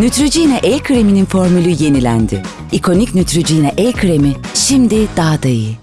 Neutrogena el kreminin formülü yenilendi. İkonik Neutrogena el kremi şimdi daha da iyi.